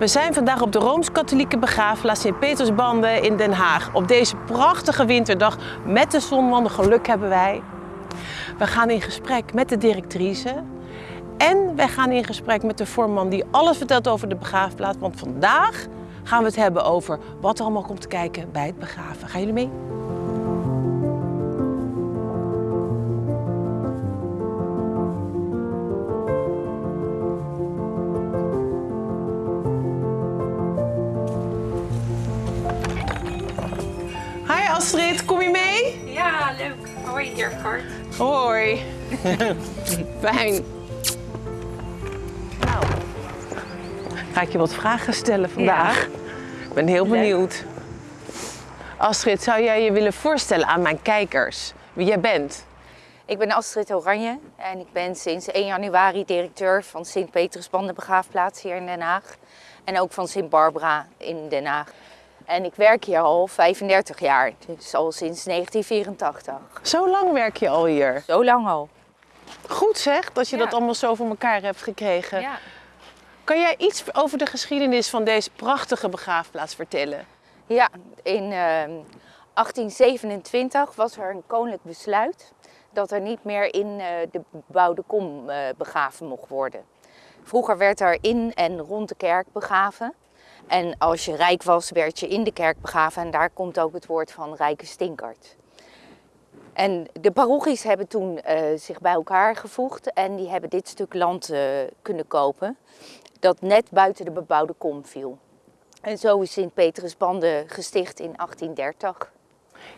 We zijn vandaag op de Rooms-Katholieke begraafplaats Sint-Petersbanden in Den Haag. Op deze prachtige winterdag met de zon, want geluk hebben wij. We gaan in gesprek met de directrice. En wij gaan in gesprek met de voorman die alles vertelt over de begraafplaats. Want vandaag gaan we het hebben over wat er allemaal komt kijken bij het begraven. Gaan jullie mee? Hoi. Fijn. Nou, ga ik je wat vragen stellen vandaag? Ik ben heel benieuwd. Astrid, zou jij je willen voorstellen aan mijn kijkers wie jij bent? Ik ben Astrid Oranje en ik ben sinds 1 januari directeur van begraafplaats hier in Den Haag. En ook van Sint-Barbara in Den Haag. En ik werk hier al 35 jaar, dus al sinds 1984. Zo lang werk je al hier. Zo lang al. Goed zeg, dat je Ja. dat allemaal zo voor elkaar hebt gekregen. Ja. Kan jij iets over de geschiedenis van deze prachtige begraafplaats vertellen? Ja, in eh, 1827 was er een koninklijk besluit dat er niet meer in eh, de bebouwde kom eh, begraven mocht worden. Vroeger werd er in en rond de kerk begraven. En als je rijk was, werd je in de kerk begraven. En daar komt ook het woord van rijke stinkert. En de parochies hebben toen eh, zich bij elkaar gevoegd en die hebben dit stuk land eh, kunnen kopen. Dat net buiten de bebouwde kom viel. En zo is Sint-Petersbanden gesticht in 1830.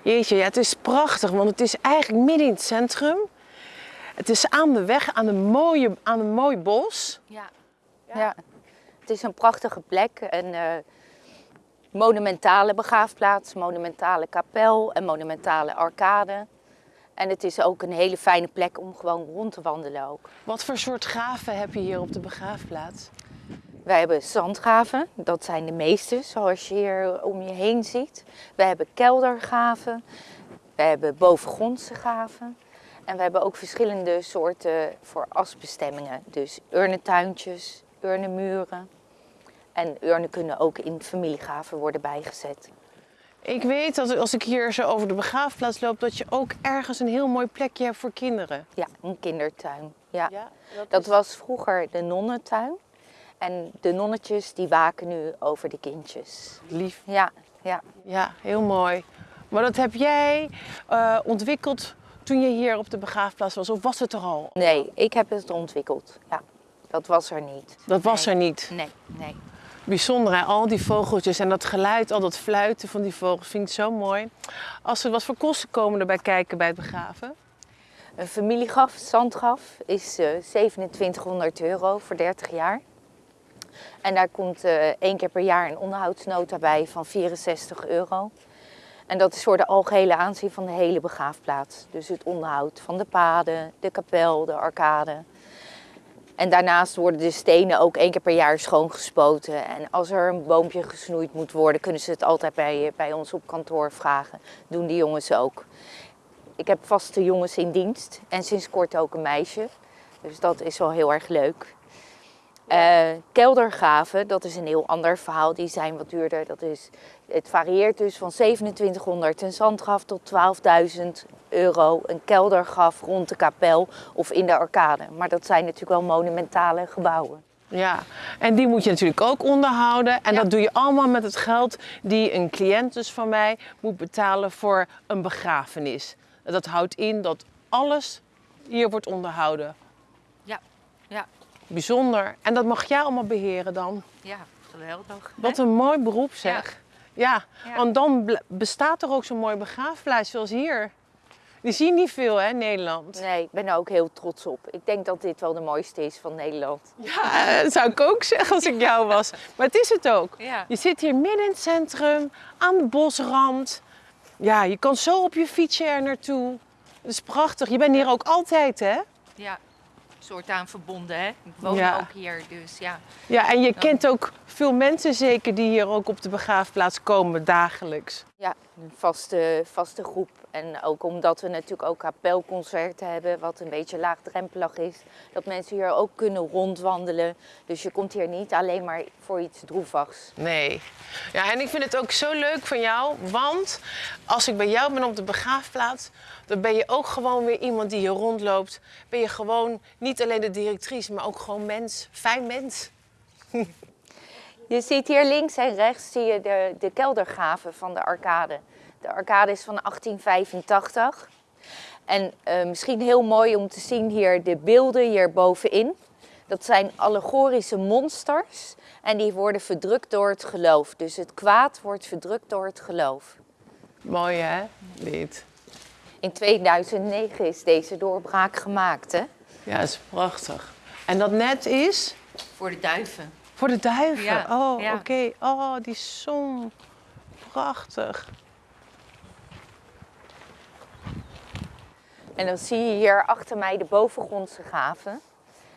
Jeetje, ja, het is prachtig, want het is eigenlijk midden in het centrum. Het is aan de weg, aan een, mooie, aan een mooi bos. Ja. ja. Het is een prachtige plek. Een eh, monumentale begraafplaats, monumentale kapel en monumentale arcade. En het is ook een hele fijne plek om gewoon rond te wandelen ook. Wat voor soort graven heb je hier op de begraafplaats? Wij hebben zandgraven, dat zijn de meeste, zoals je hier om je heen ziet. We hebben keldergraven, we hebben bovengrondse graven. En we hebben ook verschillende soorten voor asbestemmingen. Dus urnentuintjes, urnenmuren. En urnen kunnen ook in familiegraven worden bijgezet. Ik weet dat als ik hier zo over de begraafplaats loop, dat je ook ergens een heel mooi plekje hebt voor kinderen. Ja, een kindertuin. Ja. dat, Dat was vroeger de nonnentuin. En de nonnetjes die waken nu over de kindjes. lief. Ja, ja. Ja, heel mooi. Maar dat heb jij eh, ontwikkeld toen je hier op de begraafplaats was, of was het er al? Nee, ik heb het ontwikkeld. Ja, dat was er niet. Dat was Nee. er niet. Nee, nee. Bijzonder, hè? al die vogeltjes en dat geluid, al dat fluiten van die vogels, vind ik zo mooi. Als er wat voor kosten komen erbij kijken bij het begraven? Een familiegraf, zandgraf, is eh 2700 euro voor 30 jaar. En daar komt eh één keer per jaar een onderhoudsnota bij van 64 euro. En dat is voor de algehele aanzien van de hele begraafplaats. Dus het onderhoud van de paden, de kapel, de arcade. En daarnaast worden de stenen ook één keer per jaar schoongespoten. En als er een boompje gesnoeid moet worden, kunnen ze het altijd bij, bij ons op kantoor vragen. Doen die jongens ook. Ik heb vaste jongens in dienst en sinds kort ook een meisje. Dus dat is wel heel erg leuk. Eh, keldergraven, dat is een heel ander verhaal. Die zijn wat duurder. Dat is, het varieert dus van 2700 een zandgraf tot 12.000 euro een keldergraf rond de kapel of in de arcade. Maar dat zijn natuurlijk wel monumentale gebouwen. Ja, en die moet je natuurlijk ook onderhouden. En Ja. dat doe je allemaal met het geld die een cliënt dus van mij moet betalen voor een begrafenis. Dat houdt in dat alles hier wordt onderhouden. Ja, ja, Bijzonder. En dat mag jij allemaal beheren dan. ja, geweldig. Wat een mooi beroep zeg. Ja, Ja. want dan bestaat er ook zo'n mooi begraafplaats zoals hier. Die zie je niet veel hè, Nederland. Nee, ik ben er ook heel trots op. Ik denk dat dit wel de mooiste is van Nederland. Ja, dat zou ik ook zeggen als ik jou was. Maar het is het ook. Ja. Je zit hier midden in het centrum, aan de bosrand. Ja, je kan zo op je fietsje er naartoe. Dat is prachtig. Je bent hier ook altijd, hè? Ja, soort aan verbonden, hè? Ik woon Ja. ook hier, dus ja. Ja, en je kent ook veel mensen zeker die hier ook op de begraafplaats komen dagelijks. Ja, een vaste, vaste groep. En ook omdat we natuurlijk ook kapelconcerten hebben, wat een beetje laagdrempelig is. Dat mensen hier ook kunnen rondwandelen. Dus je komt hier niet alleen maar voor iets droevigs. Nee. Ja, en ik vind het ook zo leuk van jou, want als ik bij jou ben op de begraafplaats, dan ben je ook gewoon weer iemand die hier rondloopt. Ben je gewoon niet alleen de directrice, maar ook gewoon mens, fijn mens. Je ziet hier links en rechts zie je de, de keldergaven van de arcade. De arcade is van 1885. En eh, misschien heel mooi om te zien hier de beelden hier bovenin. Dat zijn allegorische monsters en die worden verdrukt door het geloof. Dus het kwaad wordt verdrukt door het geloof. Mooi hè, dit. In 2009 is deze doorbraak gemaakt, hè? Ja, dat is prachtig. En dat net is Voor de duiven. Voor de duiven. Ja, oh, ja. oké. Oh, die zon. Prachtig. En dan zie je hier achter mij de bovengrondse gaven.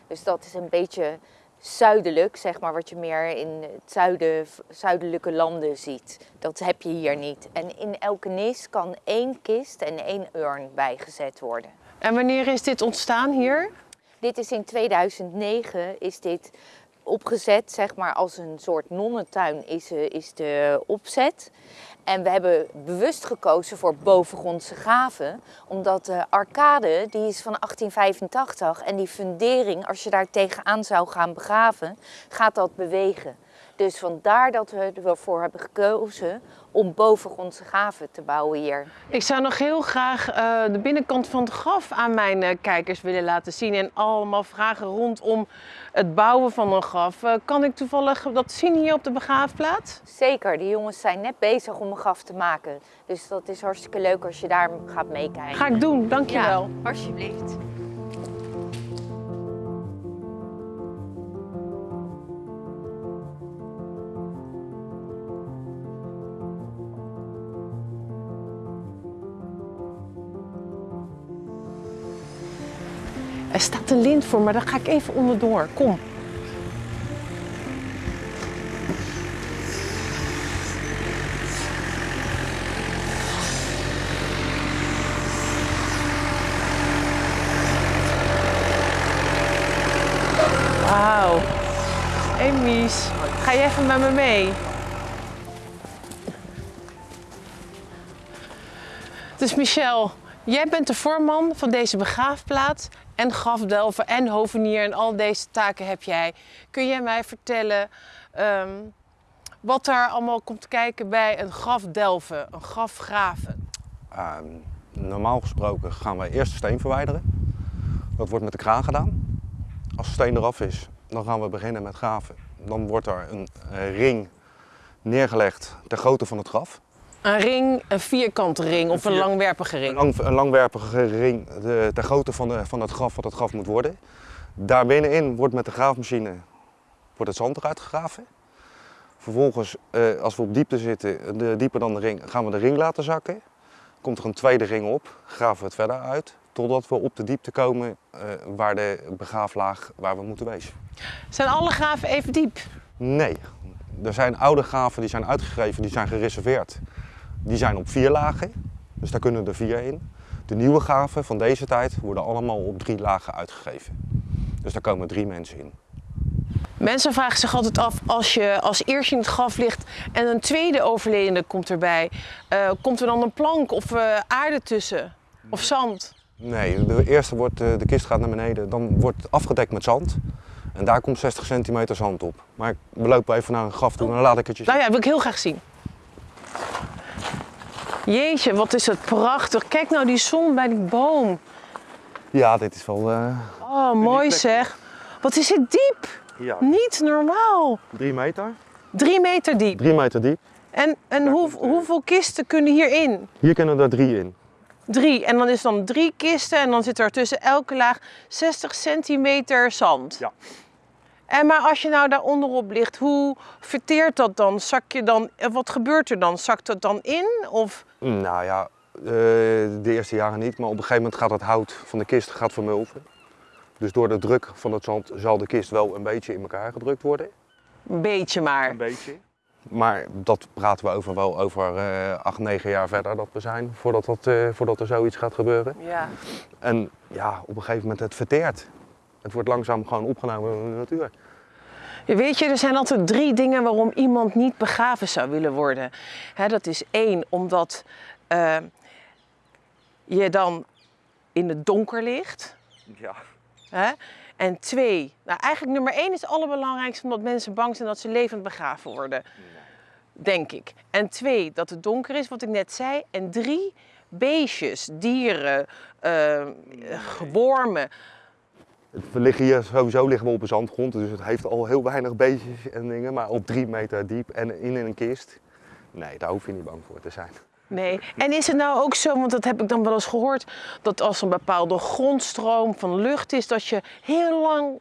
Dus dat is een beetje zuidelijk, zeg maar, wat je meer in het zuiden, zuidelijke landen ziet. Dat heb je hier niet. En in elke nis kan één kist en één urn bijgezet worden. En wanneer is dit ontstaan hier? Dit is in 2009 is dit opgezet, zeg maar als een soort nonnentuin is, eh, is de opzet. En we hebben bewust gekozen voor bovengrondse gaven, omdat de arcade die is van 1885 en die fundering, als je daar tegenaan zou gaan begraven, gaat dat bewegen. Dus vandaar dat we ervoor hebben gekozen om bovengrondse gaven te bouwen hier. Ik zou nog heel graag eh, de binnenkant van het graf aan mijn eh, kijkers willen laten zien. En allemaal vragen rondom het bouwen van een graf. Eh, kan ik toevallig dat zien hier op de begraafplaats? Zeker, die jongens zijn net bezig om een graf te maken. Dus dat is hartstikke leuk als je daar gaat meekijken. Ga ik doen, dankjewel. Ja, alsjeblieft. Er staat een lint voor, maar daar ga ik even onderdoor. Kom. Wauw. Hey Mies, ga je even met me mee? Dus Michel, jij bent de voorman van deze begraafplaats en grafdelver en hovenier en al deze taken heb jij. Kun jij mij vertellen ehm, wat daar allemaal komt kijken bij een grafdelven, een grafgraven? Ehm, normaal gesproken gaan wij eerst de steen verwijderen. Dat wordt met de kraan gedaan. Als de steen eraf is, dan gaan we beginnen met graven. Dan wordt er een ring neergelegd ter grootte van het graf. Een ring, een vierkante ring of een vier- langwerpige Een, ring? lang, een langwerpige ring de, ter grootte van, de, van het graf wat het graf moet worden. Daar binnenin wordt met de graafmachine wordt het zand eruit gegraven. Vervolgens, eh, als we op diepte zitten, de, dieper dan de ring, gaan we de ring laten zakken. Komt er een tweede ring op, graven we het verder uit. Totdat we op de diepte komen eh, waar de begraaflaag waar we moeten wezen. Zijn alle graven even diep? Nee, er zijn oude graven die zijn uitgegeven, die zijn gereserveerd. Die zijn op vier lagen, dus daar kunnen er vier in. De nieuwe graven van deze tijd worden allemaal op drie lagen uitgegeven. Dus daar komen drie mensen in. Mensen vragen zich altijd af, als je als eerste in het graf ligt en een tweede overledene komt erbij, eh, komt er dan een plank of eh, aarde tussen? Of zand? Nee, de eerste wordt, eh, de kist gaat naar beneden, dan wordt het afgedekt met zand. En daar komt 60 centimeter zand op. Maar we lopen even naar een graf toe en dan laat ik het je zien. Nou ja, wil ik heel graag zien. Jeetje, wat is het prachtig. Kijk nou die zon bij die boom. Ja, dit is wel eh, Oh, mooi zeg. Wat is het diep? ja, Niet normaal. drie meter. Drie meter diep. Drie meter diep. En, en hoe, hoeveel kisten kunnen hierin? Hier kunnen er drie in. Drie. En dan is dan drie kisten en dan zit er tussen elke laag 60 centimeter zand. Ja. En maar als je nou daar onderop ligt, hoe verteert dat dan? Zak je dan, eh, wat gebeurt er dan? Zakt dat dan in? Of Nou ja, eh, de eerste jaren niet, maar op een gegeven moment gaat het hout van de kist gaat vermulven. Dus door de druk van het zand zal de kist wel een beetje in elkaar gedrukt worden. een beetje maar? beetje. Maar dat praten we over wel over eh acht, negen jaar verder dat we zijn, voordat, dat, eh, voordat er zoiets gaat gebeuren. Ja. En ja, op een gegeven moment het verteert. Het wordt langzaam gewoon opgenomen in de natuur. Weet je, er zijn altijd drie dingen waarom iemand niet begraven zou willen worden. Hè, dat is één, omdat eh, je dan in het donker ligt. Ja. Hè? En twee, nou eigenlijk nummer één is het allerbelangrijkste omdat mensen bang zijn dat ze levend begraven worden. Denk ik. En twee, dat het donker is, wat ik net zei. En drie, beestjes, dieren, eh, wormen. We liggen hier sowieso liggen we op een zandgrond, dus het heeft al heel weinig beestjes en dingen, maar op drie meter diep en in een kist. Nee, daar hoef je niet bang voor te zijn. Nee. En is het nou ook zo, want dat heb ik dan wel eens gehoord, dat als een bepaalde grondstroom van lucht is, dat je heel lang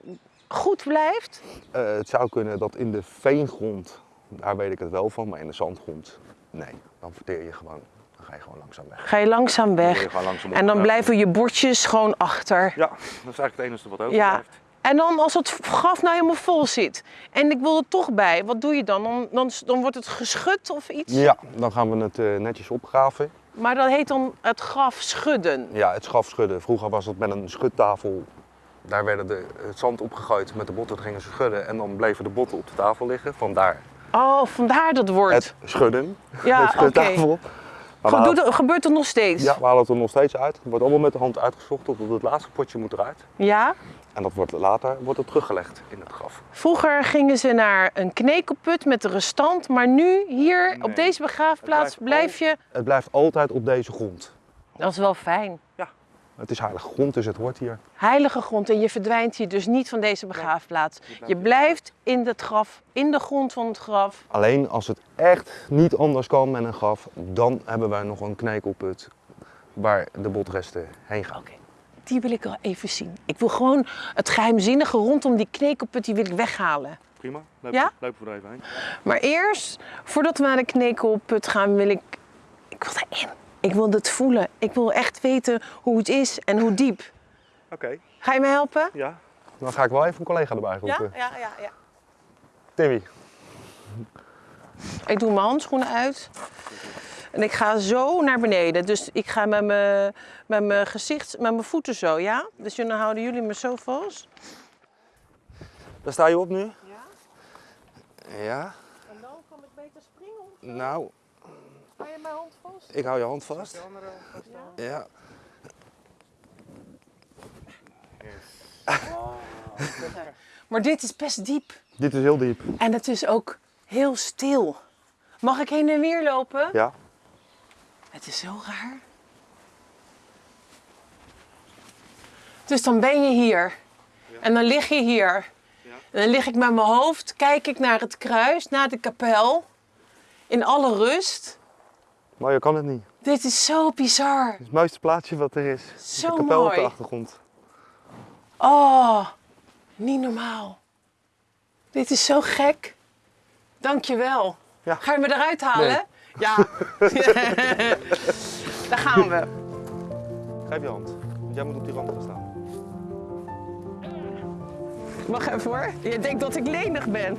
goed blijft? Eh, het zou kunnen dat in de veengrond, daar weet ik het wel van, maar in de zandgrond, nee, dan verteer je gewoon. Ga je gewoon langzaam weg. Ga je langzaam weg je gewoon langzaam en dan blijven je bordjes gewoon achter. Ja, dat is eigenlijk het enige wat Ja. overblijft. En dan als het graf nou helemaal vol zit en ik wil er toch bij, wat doe je dan? Dan, dan, dan wordt het geschud of iets? Ja, dan gaan we het eh, netjes opgraven. Maar dat heet dan het graf schudden. Ja, het schaf schudden. Vroeger was het met een schudtafel. Daar werden de, het zand opgegooid met de botten, dat gingen ze schudden en dan bleven de botten op de tafel liggen. Vandaar Oh, vandaar dat woord. het schudden, Ja, schudtafel. Maar doet het- gebeurt nog steeds? Ja, we halen het er nog steeds uit. Het wordt allemaal met de hand uitgezocht tot het laatste potje moet eruit. Ja? En dat wordt later wordt het teruggelegd in het graf. Vroeger gingen ze naar een knekelput met de restant, maar nu hier Nee. op deze begraafplaats blijf je. Het blijft altijd op deze grond. Dat is wel fijn. Het is heilige grond, dus het hoort hier. Heilige grond en je verdwijnt hier dus niet van deze begraafplaats. Je blijft in het graf, in de grond van het graf. Alleen als het echt niet anders kan met een graf, dan hebben wij nog een knekelput waar de botresten heen gaan. Oké, die wil ik wel even zien. Ik wil gewoon het geheimzinnige rondom die knekelput, die wil ik weghalen. Prima, loop, Ja? lopen we er even heen. Maar eerst, voordat we naar de knekelput gaan, wil ik. Ik wil erin. Ik wil het voelen. Ik wil echt weten hoe het is en hoe diep. Oké, Ga je me helpen? ja. Dan ga ik wel even een collega erbij roepen. ja, ja, ja. Timmy, Ik doe mijn handschoenen uit. En ik ga zo naar beneden. Dus ik ga met mijn, met mijn gezicht, met mijn voeten zo, ja? Dus dan houden jullie me zo vast. daar sta je op nu? Ja. Ja. En dan kan ik beter springen. Nou, Hou je mijn hand vast? ik hou je hand vast. Ja. Maar dit is best diep. Dit is heel diep. En het is ook heel stil. Mag ik heen en weer lopen? Ja. Het is zo raar. Dus dan ben je hier. En dan lig je hier. En dan lig ik met mijn hoofd, kijk ik naar het kruis, naar de kapel. In alle rust. Maar je kan het niet. Dit is zo bizar. Het is het mooiste plaatsje wat er is. Zo de kapel op de mooi. achtergrond. Oh, niet normaal. Dit is zo gek. Dankjewel. Ja. Ga je me eruit halen? Nee. Ja. Daar gaan we. Geef je hand. Want jij moet op die rand gaan staan. Wacht even hoor. Je denkt dat ik lenig ben.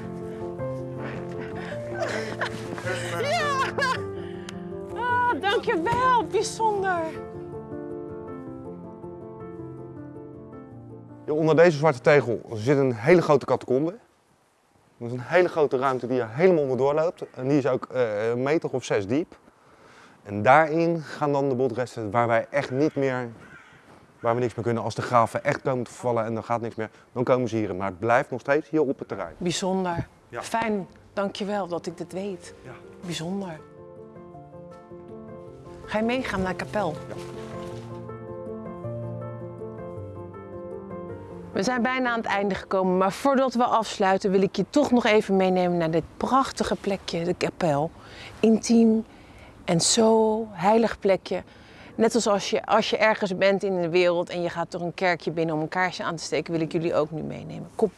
Ja! Ah, dankjewel. Bijzonder. Onder deze zwarte tegel zit een hele grote catacombe. Dat is een hele grote ruimte die er helemaal onderdoor loopt. En die is ook eh, een meter of zes diep. En daarin gaan dan de botresten waar wij echt niet meer, waar we niks meer kunnen. Als de graven echt komen te vallen en er gaat niks meer, dan komen ze hierin. Maar het blijft nog steeds hier op het terrein. Bijzonder. Ja. Fijn. Dankjewel dat ik dit weet. Ja. Bijzonder. Ga je meegaan naar de kapel? Ja. We zijn bijna aan het einde gekomen, maar voordat we afsluiten wil ik je toch nog even meenemen naar dit prachtige plekje, de kapel. Intiem en zo heilig plekje. Net als als je, als je ergens bent in de wereld en je gaat door een kerkje binnen om een kaarsje aan te steken, wil ik jullie ook nu meenemen. Kom.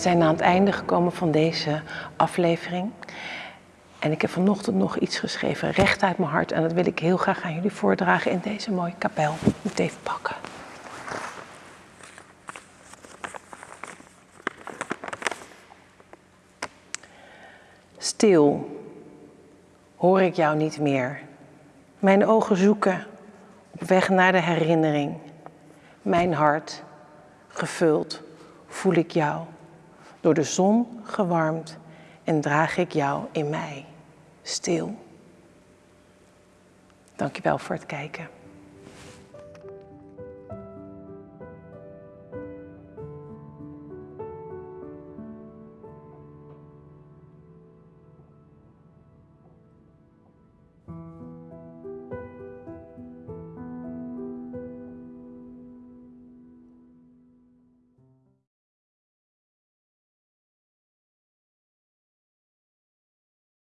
Zijn aan het einde gekomen van deze aflevering. En ik heb vanochtend nog iets geschreven, recht uit mijn hart. En dat wil ik heel graag aan jullie voordragen in deze mooie kapel. Ik moet even pakken. Stil hoor ik jou niet meer. Mijn ogen zoeken op weg naar de herinnering. Mijn hart gevuld voel ik jou. Door de zon gewarmd en draag ik jou in mij stil. Dankjewel voor het kijken.